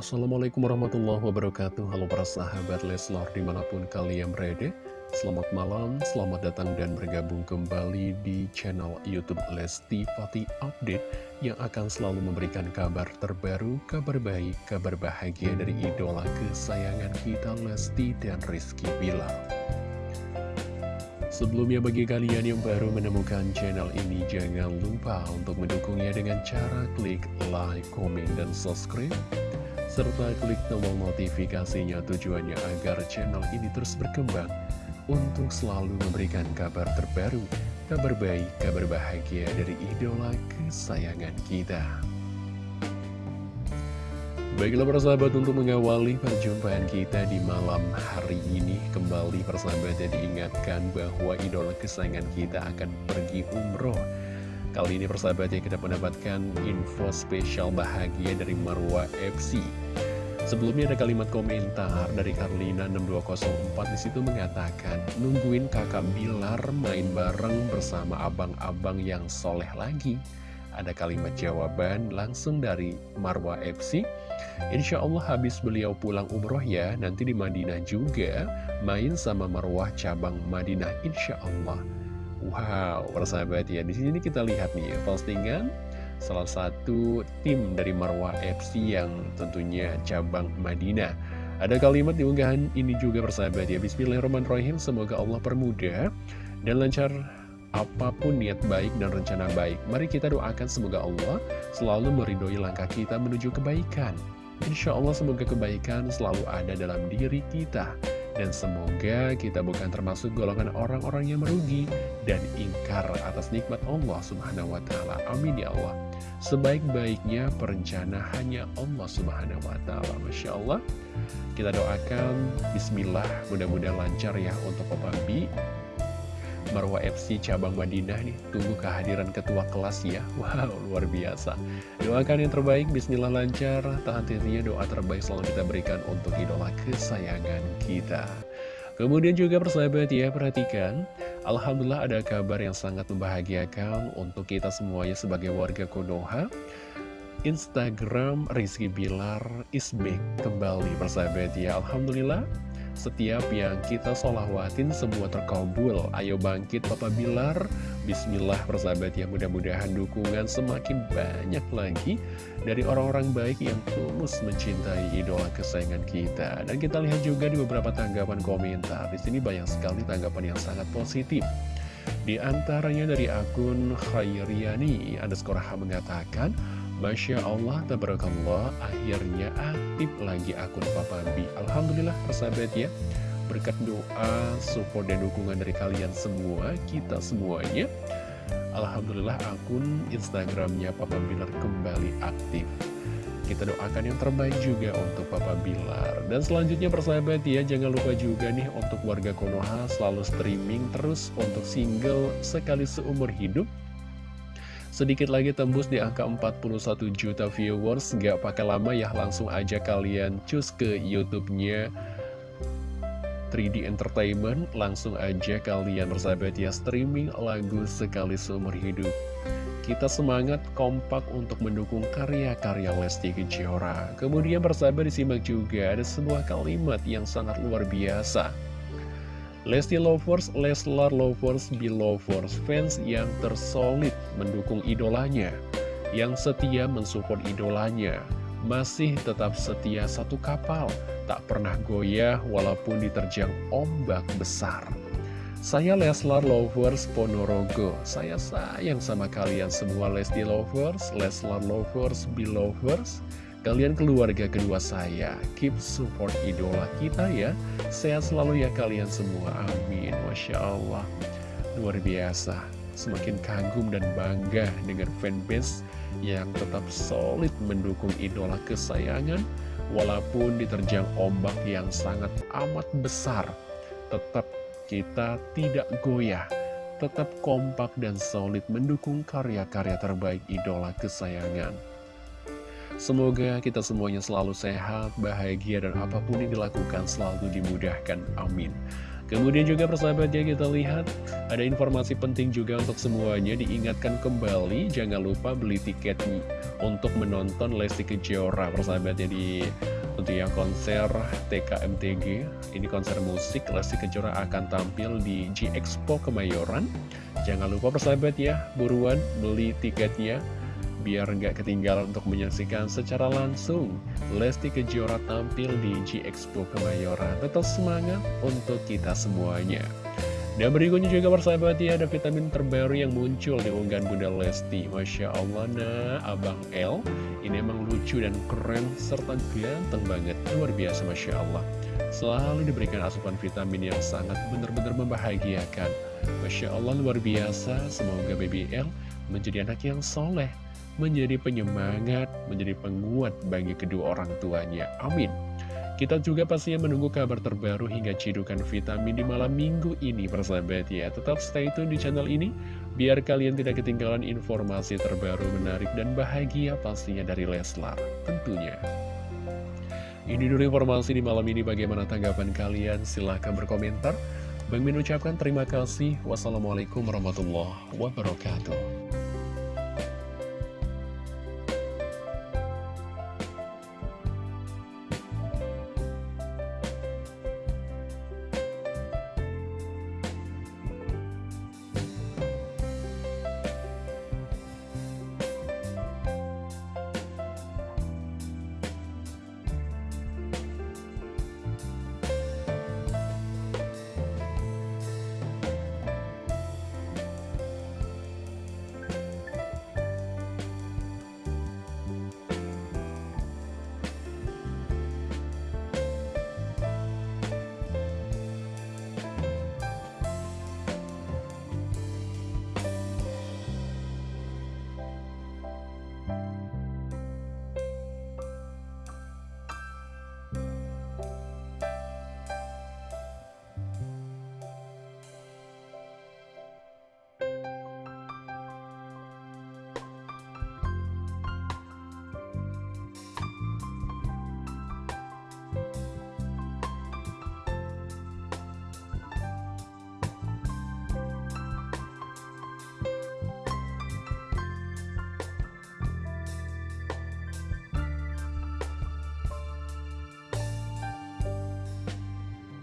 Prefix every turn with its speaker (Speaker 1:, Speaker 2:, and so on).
Speaker 1: Assalamualaikum warahmatullahi wabarakatuh. Halo para sahabat Leslar di mana pun kalian berada. Selamat malam, selamat datang dan bergabung kembali di channel Youtube Lesti Fati Update Yang akan selalu memberikan kabar terbaru, kabar baik, kabar bahagia dari idola kesayangan kita Lesti dan Rizky Bilal. Sebelumnya bagi kalian yang baru menemukan channel ini Jangan lupa untuk mendukungnya dengan cara klik like, komen, dan subscribe serta klik tombol notifikasinya tujuannya agar channel ini terus berkembang untuk selalu memberikan kabar terbaru, kabar baik, kabar bahagia dari idola kesayangan kita. Baiklah persahabat untuk mengawali perjumpaan kita di malam hari ini Kembali persahabat ya diingatkan bahwa idola kesayangan kita akan pergi umroh Kali ini persahabat kita mendapatkan info spesial bahagia dari Marwa FC. Sebelumnya ada kalimat komentar dari Karlina 6204 di situ mengatakan nungguin kakak Bilar main bareng bersama abang-abang yang soleh lagi. Ada kalimat jawaban langsung dari Marwa FC. Insya Allah habis beliau pulang umroh ya, nanti di Madinah juga main sama Marwah cabang Madinah insya Allah. Wow, persahabat ya, di sini kita lihat nih postingan salah satu tim dari Marwah FC yang tentunya cabang Madinah. Ada kalimat di unggahan ini juga persahabat ya, Bismillahirrahmanirrahim, semoga Allah permudah dan lancar apa pun niat baik dan rencana baik. Mari kita doakan semoga Allah selalu meridhoi langkah kita menuju kebaikan. Insya Allah semoga kebaikan selalu ada dalam diri kita dan semoga kita bukan termasuk golongan orang-orang yang merugi dan ingkar atas nikmat Allah subhanahu wa ta'ala. Amin ya Allah. Sebaik-baiknya perencana hanya Allah subhanahu wa ta'ala. Masya Allah. Kita doakan Bismillah mudah-mudahan lancar ya untuk Papa B Marwa FC cabang Madinah nih. Tunggu kehadiran ketua kelas ya. Wow luar biasa. Doakan yang terbaik Bismillah lancar. Tahan tentunya doa terbaik selalu kita berikan Untuk idola kesayangan kita. Kemudian juga persahabat ya Perhatikan. Alhamdulillah ada kabar yang sangat membahagiakan Untuk kita semuanya sebagai warga Konoha. Instagram Rizky Bilar is back kembali persahabat ya. Alhamdulillah setiap yang kita solawatin semua terkabul. Ayo bangkit Papa Bilar. Bismillah persahabat ya. Mudah-mudahan dukungan semakin banyak lagi Dari orang-orang baik yang tulus mencintai idola kesayangan kita. Dan kita lihat juga di beberapa tanggapan komentar. Di sini banyak sekali tanggapan yang sangat positif. Di antaranya dari akun Khairiani Underscore H mengatakan Masya Allah, tabarakallah, akhirnya aktif lagi akun Papa B. Alhamdulillah, persahabat ya. Berkat doa, support, dan dukungan dari kalian semua, kita semuanya. Alhamdulillah, akun Instagramnya Papa Bilar kembali aktif. Kita doakan yang terbaik juga untuk Papa Bilar. Dan selanjutnya persahabat ya, jangan lupa juga nih untuk warga Konoha selalu streaming terus untuk single sekali seumur hidup Sedikit lagi tembus di angka 41 juta viewers. Gak pakai lama ya langsung aja kalian cus ke youtube-nya. 3D Entertainment Langsung aja kalian bersahabat ya streaming lagu sekali seumur hidup. Kita semangat kompak untuk mendukung karya-karya Lesti Kejora. Kemudian bersahabat disimak juga ada sebuah kalimat yang sangat luar biasa Lesti Lovers, Leslar Lovers, Belovers, fans yang tersolid mendukung idolanya, yang setia mensupport idolanya, masih tetap setia satu kapal, tak pernah goyah walaupun diterjang ombak besar. Saya Leslar Lovers Ponorogo, saya sayang sama kalian semua Lesti Lovers, Leslar Lovers, Belovers, Kalian keluarga kedua saya, keep support idola kita ya. Sehat selalu ya kalian semua, amin. Masya Allah, luar biasa. Semakin kagum dan bangga dengan fanbase yang tetap solid mendukung idola kesayangan. Walaupun diterjang ombak yang sangat amat besar, tetap kita tidak goyah tetap kompak dan solid mendukung karya-karya terbaik idola kesayangan. Semoga kita semuanya selalu sehat, bahagia, dan apa pun yang dilakukan selalu dimudahkan. Amin. Kemudian juga persahabat ya kita lihat ada informasi penting juga untuk semuanya diingatkan kembali jangan lupa beli tiket untuk menonton Lesti Kejora persahabat ya di tentunya konser TKMTG ini konser musik Lesti Kejora akan tampil di G Expo Kemayoran jangan lupa persahabat ya buruan beli tiketnya biar nggak ketinggalan untuk menyaksikan secara langsung Lesti Kejora tampil di G Expo Kemayoran. Tetap semangat untuk kita semuanya. Dan berikutnya juga persahabat ya, ada vitamin terbaru yang muncul di unggahan Bunda Lesti. Masya Allah, nah, Abang L, ini emang lucu dan keren, serta ganteng banget. Luar biasa, Masya Allah. Selalu diberikan asupan vitamin yang sangat benar-benar membahagiakan. Masya Allah, luar biasa. Semoga Baby L menjadi anak yang soleh, menjadi penyemangat, menjadi penguat bagi kedua orang tuanya. Amin. Kita juga pastinya menunggu kabar terbaru hingga cidukan vitamin di malam minggu ini persahabat ya. Tetap stay tune di channel ini, biar kalian tidak ketinggalan informasi terbaru menarik dan bahagia pastinya dari Leslar tentunya. Ini dulu informasi di malam ini bagaimana tanggapan kalian? Silahkan berkomentar. Bang Min ucapkan terima kasih. Wassalamualaikum warahmatullahi wabarakatuh.